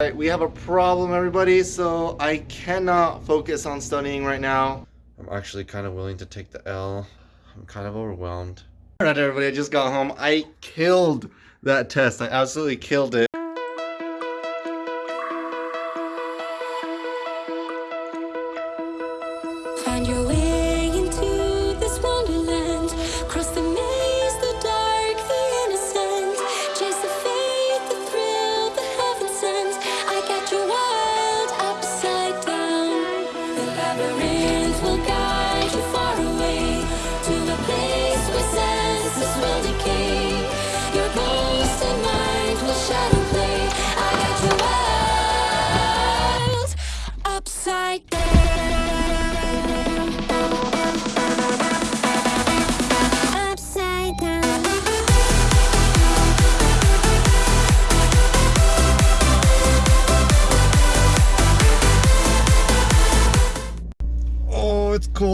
Alright, we have a problem everybody, so I cannot focus on studying right now. I'm actually kind of willing to take the L. I'm kind of overwhelmed. Alright everybody, I just got home. I killed that test. I absolutely killed it.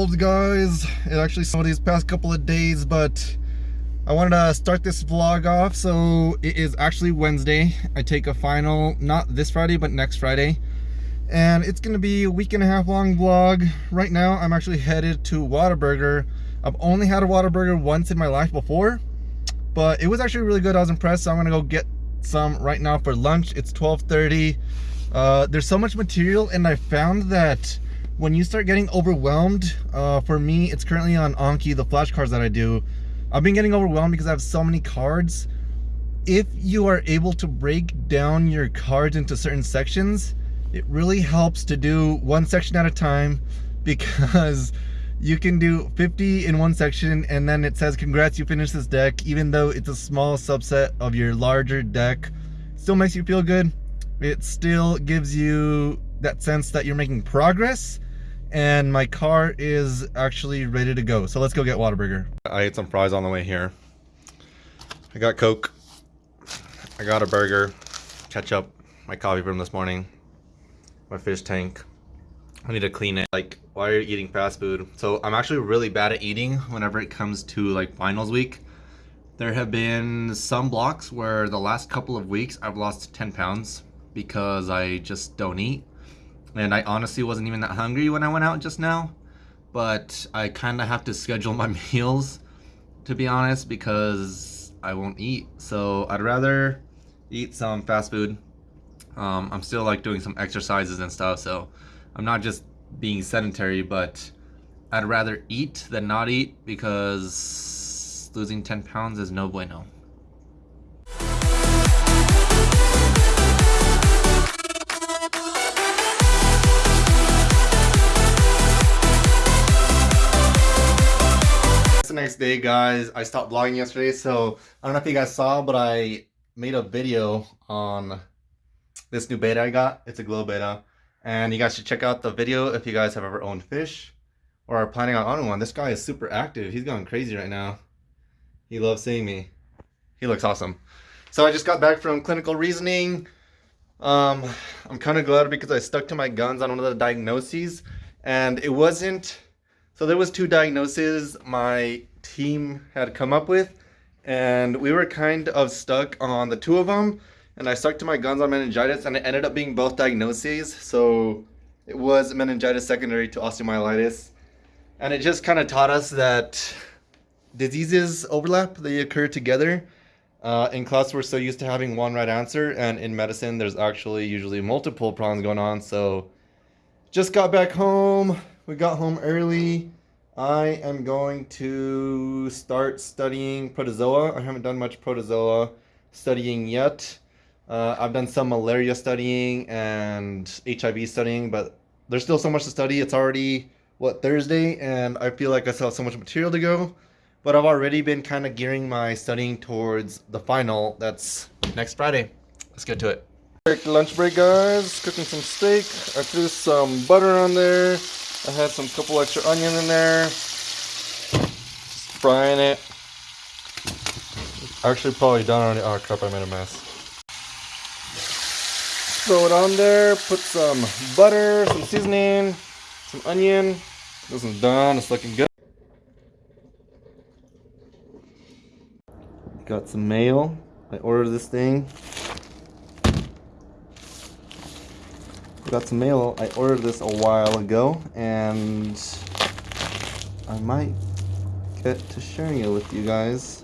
Cold, guys. It actually snowed these past couple of days, but I wanted to start this vlog off. So it is actually Wednesday. I take a final, not this Friday, but next Friday. And it's gonna be a week and a half long vlog. Right now, I'm actually headed to Whataburger. I've only had a Whataburger once in my life before, but it was actually really good. I was impressed. So I'm gonna go get some right now for lunch. It's 12:30. Uh, there's so much material, and I found that when you start getting overwhelmed, uh, for me, it's currently on Anki, the flashcards that I do. I've been getting overwhelmed because I have so many cards. If you are able to break down your cards into certain sections, it really helps to do one section at a time because you can do 50 in one section and then it says congrats you finished this deck even though it's a small subset of your larger deck still makes you feel good it still gives you that sense that you're making progress and my car is actually ready to go so let's go get Whataburger I ate some fries on the way here I got Coke I got a burger ketchup my coffee from this morning my fish tank. I need to clean it. Like, why are you eating fast food? So I'm actually really bad at eating whenever it comes to like finals week. There have been some blocks where the last couple of weeks I've lost 10 pounds because I just don't eat. And I honestly wasn't even that hungry when I went out just now. But I kind of have to schedule my meals, to be honest, because I won't eat. So I'd rather eat some fast food um, I'm still like doing some exercises and stuff, so I'm not just being sedentary, but I'd rather eat than not eat because losing 10 pounds is no bueno. Next day, guys. I stopped vlogging yesterday, so I don't know if you guys saw, but I made a video on this new betta I got. It's a glow betta. And you guys should check out the video if you guys have ever owned fish or are planning on owning one. This guy is super active. He's going crazy right now. He loves seeing me. He looks awesome. So I just got back from clinical reasoning. Um, I'm kind of glad because I stuck to my guns on one of the diagnoses and it wasn't, so there was two diagnoses my team had come up with and we were kind of stuck on the two of them and I stuck to my guns on meningitis and it ended up being both diagnoses. So it was meningitis secondary to osteomyelitis. And it just kind of taught us that diseases overlap, they occur together. Uh, in class, we're so used to having one right answer, and in medicine, there's actually usually multiple problems going on. So just got back home. We got home early. I am going to start studying protozoa. I haven't done much protozoa studying yet. Uh, I've done some malaria studying and HIV studying, but there's still so much to study. It's already, what, Thursday, and I feel like I still have so much material to go. But I've already been kind of gearing my studying towards the final that's next Friday. Let's get to it. Lunch break, guys. Cooking some steak. I threw some butter on there. I had some couple extra onion in there. Just frying it. Actually, probably done already. Oh crap, I made a mess. Throw it on there, put some butter, some seasoning, some onion. This is done, it's looking good. Got some mail. I ordered this thing. Got some mail. I ordered this a while ago, and I might get to sharing it with you guys.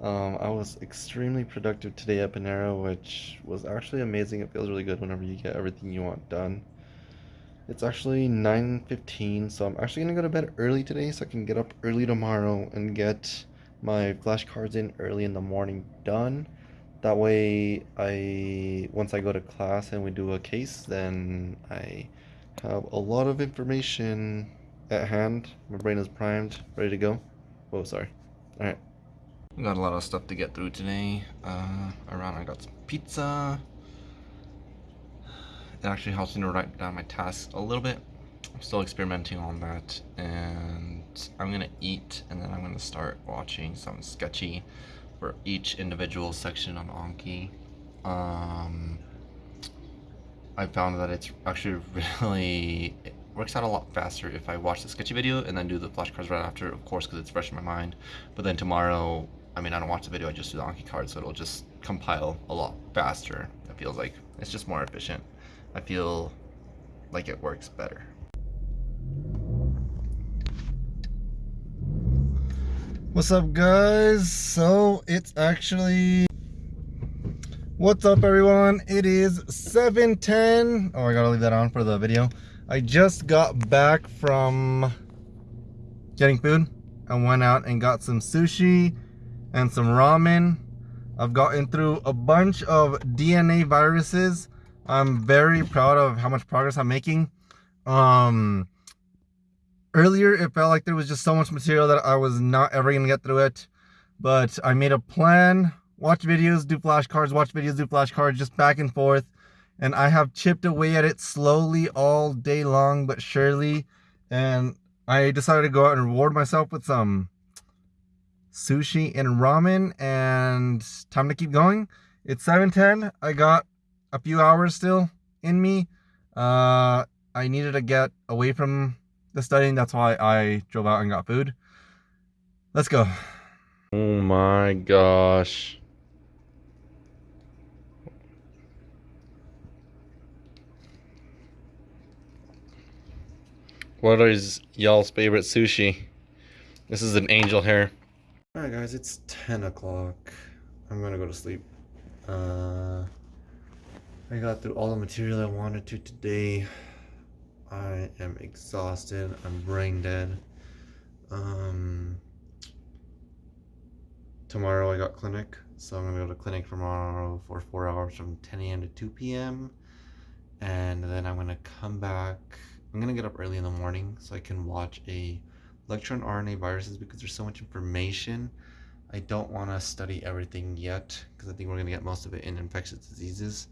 Um, I was extremely productive today at Panera, which was actually amazing. It feels really good whenever you get everything you want done. It's actually 9.15, so I'm actually going to go to bed early today so I can get up early tomorrow and get my flashcards in early in the morning done. That way, I once I go to class and we do a case, then I have a lot of information at hand. My brain is primed, ready to go. Oh, sorry. All right. We got a lot of stuff to get through today. Uh, around I got some pizza. It actually helps me to write down my tasks a little bit. I'm still experimenting on that, and I'm gonna eat, and then I'm gonna start watching some sketchy for each individual section on Anki. Um, I found that it's actually really it works out a lot faster if I watch the sketchy video and then do the flashcards right after, of course, because it's fresh in my mind. But then tomorrow, I mean, I don't watch the video, I just do the Anki card, so it'll just compile a lot faster. It feels like it's just more efficient. I feel like it works better. What's up, guys? So it's actually What's up everyone? It is 7:10. Oh, I got to leave that on for the video. I just got back from getting food. I went out and got some sushi and some ramen. I've gotten through a bunch of DNA viruses. I'm very proud of how much progress I'm making. Um earlier it felt like there was just so much material that I was not ever going to get through it. But I made a plan watch videos, do flashcards, watch videos, do flashcards, just back and forth. And I have chipped away at it slowly all day long, but surely. And I decided to go out and reward myself with some sushi and ramen and time to keep going. It's 7.10. I got a few hours still in me. Uh, I needed to get away from the studying. That's why I drove out and got food. Let's go. Oh my gosh. What is y'all's favorite sushi? This is an angel hair. Alright guys, it's 10 o'clock. I'm gonna go to sleep. Uh, I got through all the material I wanted to today. I am exhausted. I'm brain dead. Um, tomorrow I got clinic, so I'm gonna go to clinic tomorrow for four hours from 10 a.m. to 2 p.m. And then I'm gonna come back. I'm gonna get up early in the morning so I can watch a lecture on RNA viruses because there's so much information. I don't want to study everything yet because I think we're gonna get most of it in infectious diseases.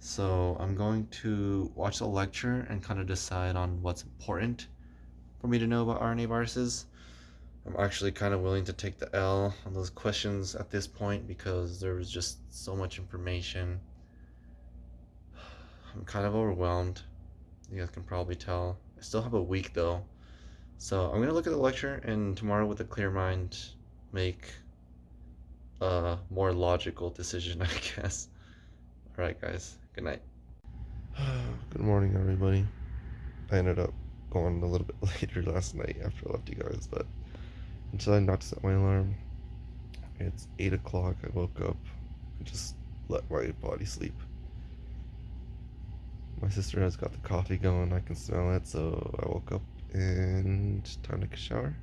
So I'm going to watch the lecture and kind of decide on what's important for me to know about RNA viruses. I'm actually kind of willing to take the L on those questions at this point because there was just so much information. I'm kind of overwhelmed. You guys can probably tell. I still have a week though. So I'm going to look at the lecture and tomorrow with a clear mind make a more logical decision, I guess. Alright guys, good night. Good morning everybody. I ended up going a little bit later last night after I left you guys, but until I not to set my alarm. It's 8 o'clock. I woke up and just let my body sleep. My sister has got the coffee going. I can smell it, so I woke up and time to take a shower.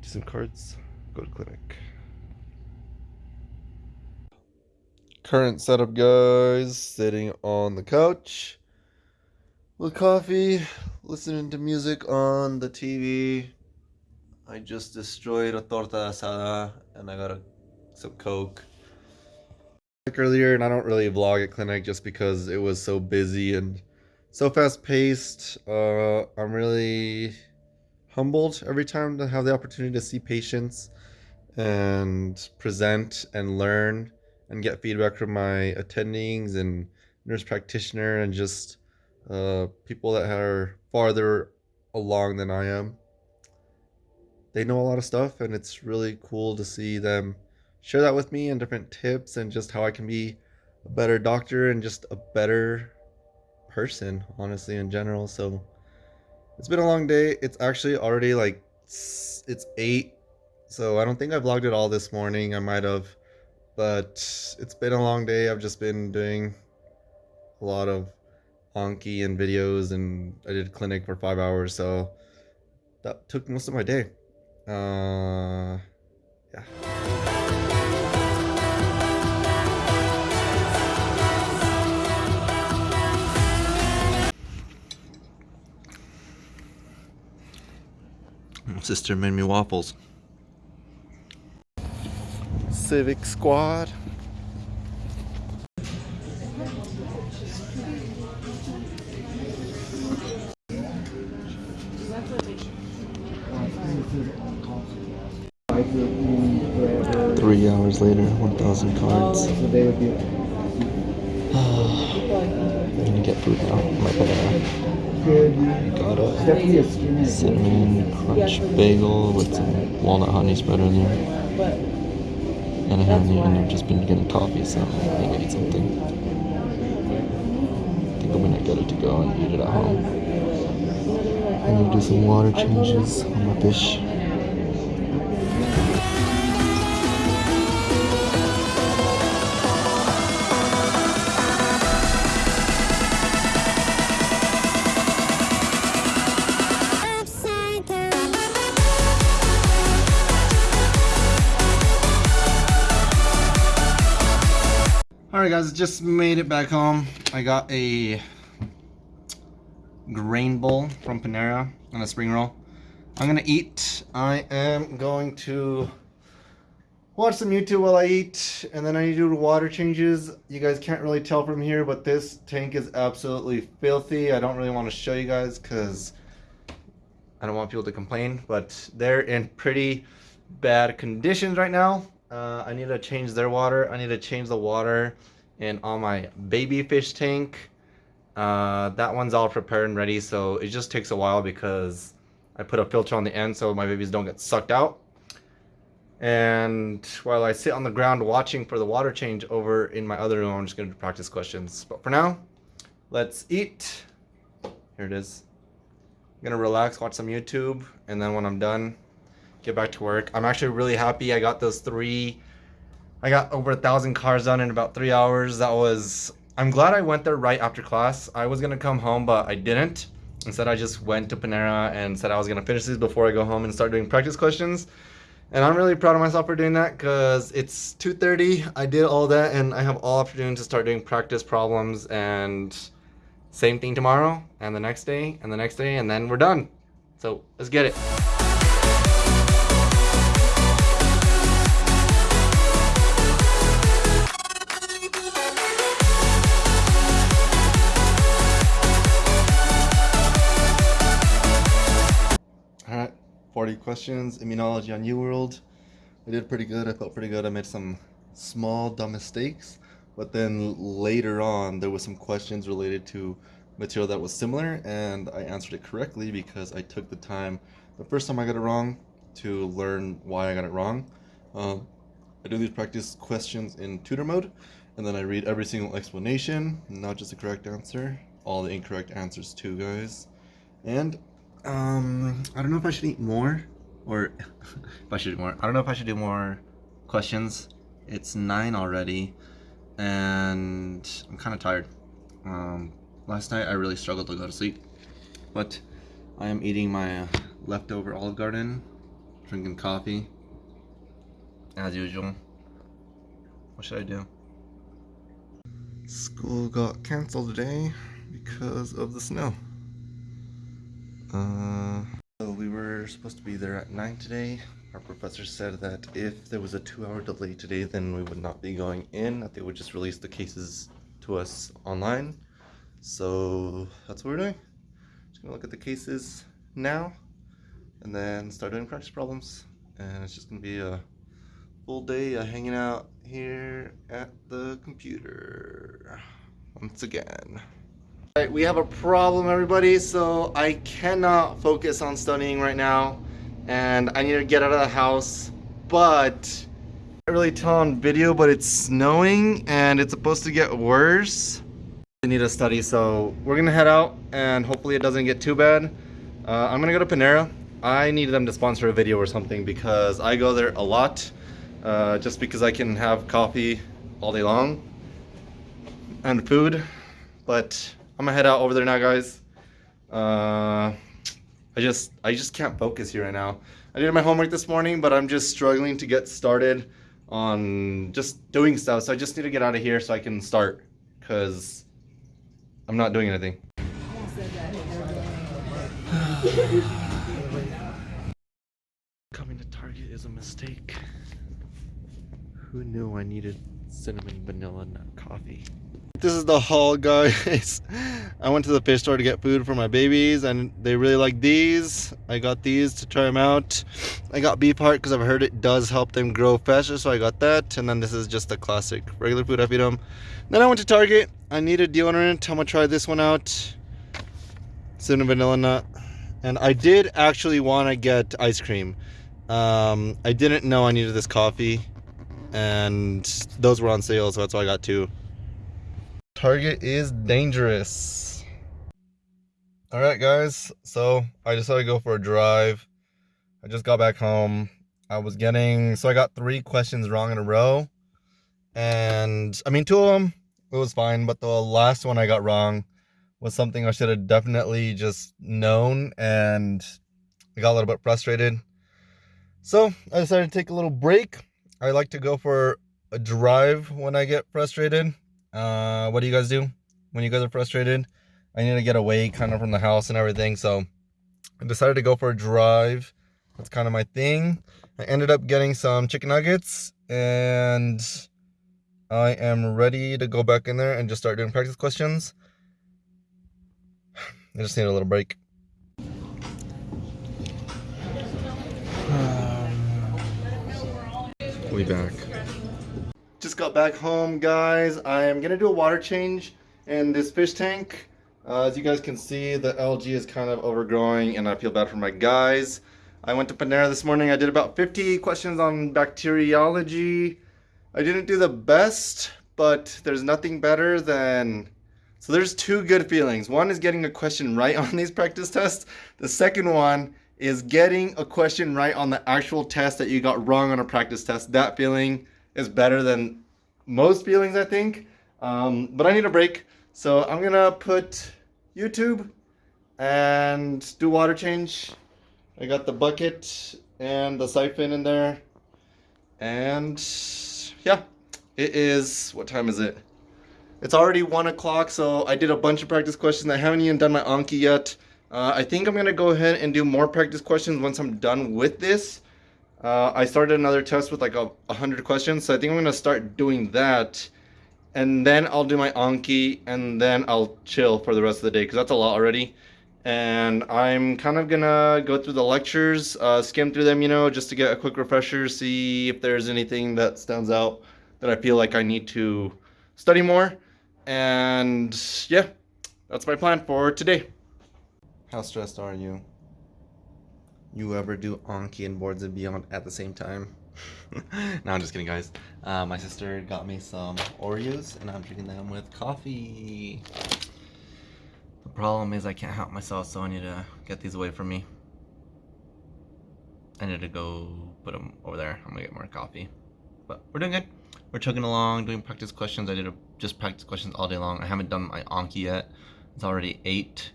Do some cards, go to clinic. Current setup, guys. Sitting on the couch with coffee, listening to music on the TV. I just destroyed a torta asada and I got a, some coke. Like earlier, and I don't really vlog at clinic just because it was so busy and so fast paced. Uh, I'm really humbled every time to have the opportunity to see patients and present and learn and get feedback from my attendings and nurse practitioner and just uh, people that are farther along than I am. They know a lot of stuff, and it's really cool to see them share that with me and different tips and just how I can be a better doctor and just a better person, honestly, in general. So it's been a long day. It's actually already like it's eight, so I don't think I vlogged it all this morning. I might have, but it's been a long day. I've just been doing a lot of Anki and videos, and I did clinic for five hours, so that took most of my day. Uh, yeah. Sister made me waffles. Civic Squad. Three hours later, 1,000 cards. Get food now. My banana. Got a cinnamon crunch bagel with some walnut honey spread there. And I haven't I've just been getting coffee, so I need to eat something. I think I'm gonna get it to go and eat it at home. I'm gonna do some water changes on my fish. Alright guys, just made it back home. I got a grain bowl from Panera and a spring roll. I'm gonna eat. I am going to watch some YouTube while I eat, and then I need to do water changes. You guys can't really tell from here, but this tank is absolutely filthy. I don't really want to show you guys because I don't want people to complain, but they're in pretty bad conditions right now. Uh, I need to change their water. I need to change the water in all my baby fish tank. Uh, that one's all prepared and ready, so it just takes a while because I put a filter on the end so my babies don't get sucked out. And while I sit on the ground watching for the water change over in my other room, I'm just going to practice questions. But for now, let's eat. Here it is. I'm gonna relax, watch some YouTube, and then when I'm done, get back to work. I'm actually really happy I got those three. I got over a thousand cars done in about three hours. That was. I'm glad I went there right after class. I was gonna come home, but I didn't. Instead, I just went to Panera and said I was gonna finish these before I go home and start doing practice questions. And I'm really proud of myself for doing that because it's 2:30. I did all that, and I have all afternoon to start doing practice problems and same thing tomorrow and the next day and the next day and then we're done. So let's get it. Questions, immunology on UWorld. I did pretty good, I felt pretty good. I made some small dumb mistakes, but then later on there was some questions related to material that was similar and I answered it correctly because I took the time the first time I got it wrong to learn why I got it wrong. Um, I do these practice questions in tutor mode and then I read every single explanation, not just the correct answer, all the incorrect answers too guys. And um, I don't know if I should eat more or if I should do more. I don't know if I should do more questions. It's nine already, and I'm kind of tired. Um, last night I really struggled to go to sleep, but I am eating my leftover Olive Garden, drinking coffee, as usual. What should I do? School got canceled today because of the snow. Uh, so we were supposed to be there at 9 today. Our professor said that if there was a two hour delay today, then we would not be going in, that they would just release the cases to us online. So that's what we're doing. Just gonna look at the cases now and then start doing practice problems. And it's just gonna be a full day of hanging out here at the computer once again. Right, we have a problem, everybody. So I cannot focus on studying right now, and I need to get out of the house. But I really tell on video, but it's snowing and it's supposed to get worse. I need to study, so we're gonna head out, and hopefully it doesn't get too bad. Uh, I'm gonna go to Panera. I need them to sponsor a video or something because I go there a lot, uh, just because I can have coffee all day long and food. But I'm gonna head out over there now, guys. Uh, I just I just can't focus here right now. I did my homework this morning, but I'm just struggling to get started on just doing stuff. So I just need to get out of here so I can start, cause I'm not doing anything. Coming to Target is a mistake. Who knew I needed cinnamon vanilla nut coffee? This is the haul, guys. I went to the fish store to get food for my babies, and they really like these. I got these to try them out. I got beef heart because I've heard it does help them grow faster, so I got that. And then this is just the classic regular food I feed them. Then I went to Target. I needed deodorant. I'm gonna try this one out. Cinnamon vanilla nut. And I did actually want to get ice cream. Um, I didn't know I needed this coffee, and those were on sale, so that's why I got two. Target is dangerous. All right, guys. So I decided to go for a drive. I just got back home. I was getting so I got three questions wrong in a row, and I mean two of them it was fine, but the last one I got wrong was something I should have definitely just known, and I got a little bit frustrated. So I decided to take a little break. I like to go for a drive when I get frustrated. Uh, what do you guys do when you guys are frustrated? I need to get away kind of from the house and everything. So I decided to go for a drive. That's kind of my thing. I ended up getting some chicken nuggets and I am ready to go back in there and just start doing practice questions. I just need a little break. We back. Just got back home, guys. I am gonna do a water change in this fish tank. Uh, as you guys can see, the algae is kind of overgrowing, and I feel bad for my guys. I went to Panera this morning. I did about 50 questions on bacteriology. I didn't do the best, but there's nothing better than. So there's two good feelings. One is getting a question right on these practice tests. The second one is getting a question right on the actual test that you got wrong on a practice test. That feeling is better than most feelings, I think. Um, but I need a break. So I'm gonna put YouTube and do water change. I got the bucket and the siphon in there. And yeah, it is, what time is it? It's already one o'clock, so I did a bunch of practice questions. I haven't even done my Anki yet. Uh, I think I'm gonna go ahead and do more practice questions once I'm done with this. Uh, I started another test with like a, a hundred questions, so I think I'm gonna start doing that, and then I'll do my Anki, and then I'll chill for the rest of the day because that's a lot already. And I'm kind of gonna go through the lectures, uh, skim through them, you know, just to get a quick refresher, see if there's anything that stands out that I feel like I need to study more. And yeah, that's my plan for today. How stressed are you? You ever do Anki and Boards and Beyond at the same time? no, I'm just kidding, guys. Uh, my sister got me some Oreos, and I'm drinking them with coffee. The problem is I can't help myself, so I need to get these away from me. I need to go put them over there. I'm gonna get more coffee. But we're doing good. We're chugging along, doing practice questions. I did a, just practice questions all day long. I haven't done my Anki yet. It's already 8.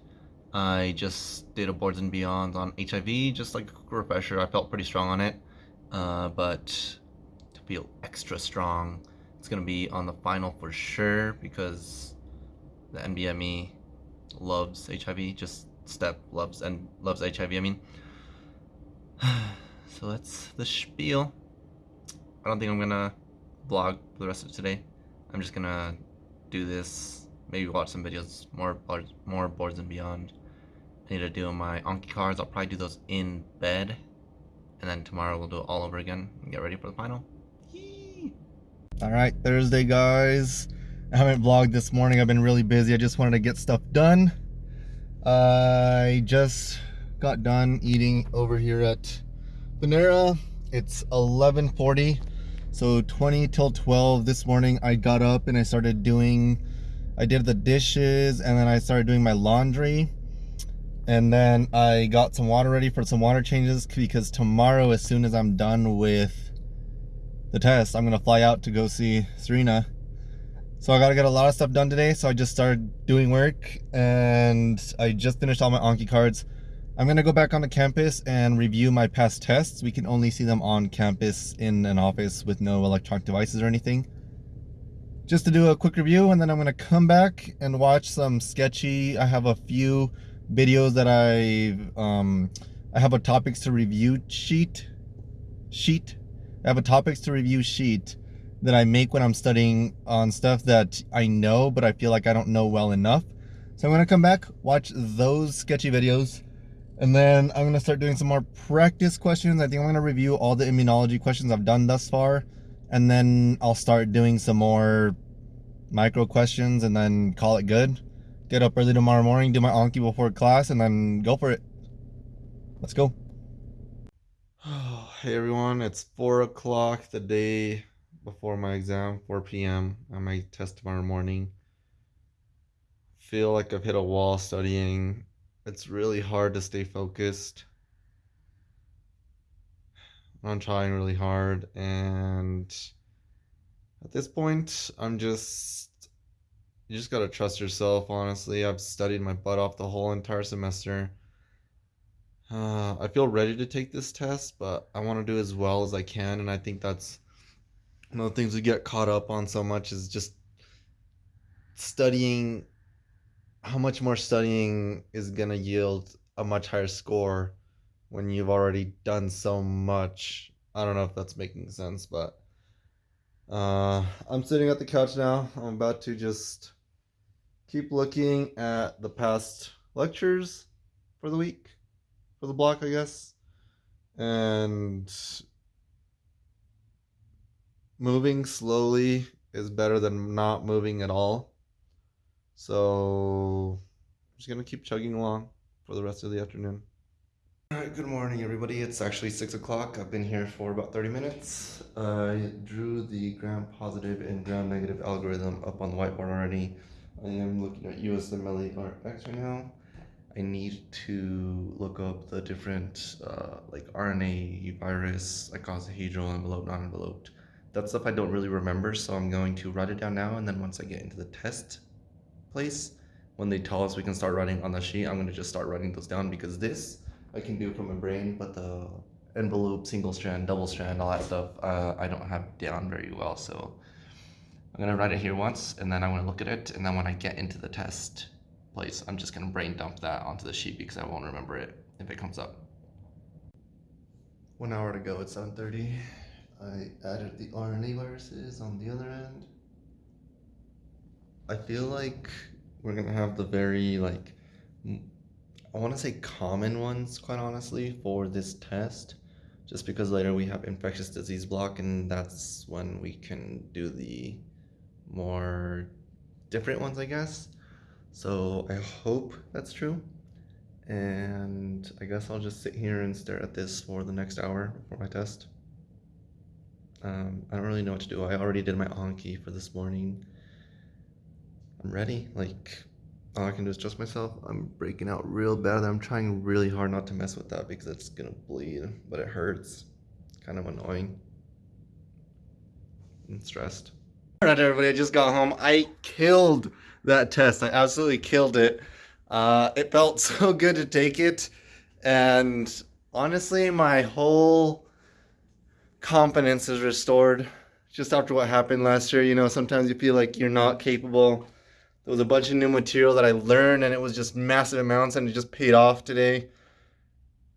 I just did a Boards and Beyond on HIV, just like a quick refresher. I felt pretty strong on it. Uh, but to feel extra strong, it's going to be on the final for sure because the NBME loves HIV. Just Step loves and loves HIV, I mean. so that's the spiel. I don't think I'm gonna vlog for the rest of today. I'm just gonna do this, maybe watch some videos, more more boards and beyond. I need to do my Anki cards. I'll probably do those in bed, and then tomorrow we'll do it all over again and get ready for the final. All right, Thursday, guys. I haven't vlogged this morning. I've been really busy. I just wanted to get stuff done. I just got done eating over here at Panera. It's 11:40, so 20 till 12 this morning. I got up and I started doing. I did the dishes and then I started doing my laundry. And then I got some water ready for some water changes because tomorrow, as soon as I'm done with the test, I'm gonna fly out to go see Serena. So I gotta get a lot of stuff done today. So I just started doing work and I just finished all my Anki cards. I'm gonna go back on the campus and review my past tests. We can only see them on campus in an office with no electronic devices or anything. Just to do a quick review and then I'm gonna come back and watch some sketchy. I have a few videos that I um, I have a topics to review sheet sheet. I have a topics to review sheet that I make when I'm studying on stuff that I know but I feel like I don't know well enough. So I'm gonna come back, watch those sketchy videos, and then I'm gonna start doing some more practice questions. I think I'm gonna review all the immunology questions I've done thus far, and then I'll start doing some more micro questions and then call it good get up early tomorrow morning, do my Anki before class, and then go for it. Let's go. hey everyone, it's 4 o'clock the day before my exam, 4 p.m. I might test tomorrow morning. Feel like I've hit a wall studying. It's really hard to stay focused. I'm trying really hard, and at this point, I'm just you just gotta trust yourself, honestly. I've studied my butt off the whole entire semester. Uh, I feel ready to take this test, but I want to do as well as I can, and I think that's one of the things we get caught up on so much is just studying. How much more studying is gonna yield a much higher score when you've already done so much? I don't know if that's making sense, but uh, I'm sitting at the couch now. I'm about to just keep looking at the past lectures for the week, for the block, I guess, and moving slowly is better than not moving at all. So I'm just gonna keep chugging along for the rest of the afternoon. All right, good morning, everybody. It's actually six o'clock. I've been here for about 30 minutes. I drew the gram positive and gram negative algorithm up on the whiteboard already. I am looking at USMLE RX right now. I need to look up the different uh, like RNA, virus, icosahedral, envelope, non-enveloped. That stuff I don't really remember, so I'm going to write it down now, and then once I get into the test place, when they tell us we can start writing on the sheet, I'm gonna just start writing those down because this I can do from my brain, but the envelope, single strand, double strand, all that stuff, uh, I don't have down very well, so I'm gonna write it here once and then I'm gonna look at it and then when I get into the test place, I'm just gonna brain dump that onto the sheet because I won't remember it if it comes up. One hour to go at 7.30. I added the RNA viruses on the other end. I feel like we're gonna have the very like, I wanna say common ones quite honestly for this test just because later we have infectious disease block and that's when we can do the more different ones, I guess. So I hope that's true. And I guess I'll just sit here and stare at this for the next hour before my test. Um, I don't really know what to do. I already did my Anki for this morning. I'm ready. Like, all I can do is trust myself. I'm breaking out real bad. I'm trying really hard not to mess with that because it's gonna bleed, but it hurts. Kind of annoying. I'm stressed. All right, everybody. I just got home. I killed that test. I absolutely killed it. Uh, it felt so good to take it, and honestly, my whole confidence is restored just after what happened last year. You know, sometimes you feel like you're not capable. There was a bunch of new material that I learned, and it was just massive amounts, and it just paid off today.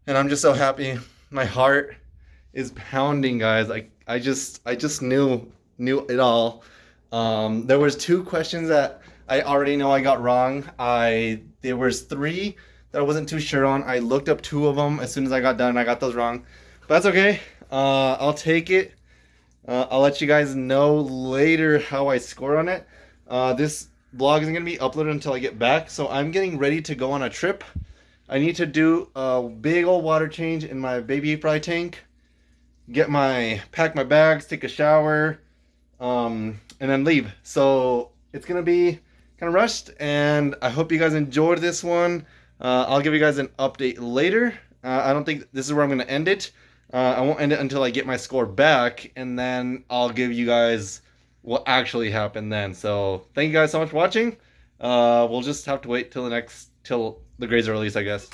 And I'm just so happy. My heart is pounding, guys. Like I just, I just knew, knew it all. Um, there was two questions that I already know I got wrong. I there was three that I wasn't too sure on. I looked up two of them as soon as I got done. And I got those wrong, but that's okay. Uh, I'll take it. Uh, I'll let you guys know later how I score on it. Uh, this vlog isn't gonna be uploaded until I get back, so I'm getting ready to go on a trip. I need to do a big old water change in my baby fry tank. Get my pack my bags, take a shower, um, and then leave. So it's gonna be kind of rushed, and I hope you guys enjoyed this one. Uh, I'll give you guys an update later. Uh, I don't think this is where I'm gonna end it. Uh, I won't end it until I get my score back, and then I'll give you guys what actually happened then. So thank you guys so much for watching. Uh, we'll just have to wait till the next till the grades are released, I guess.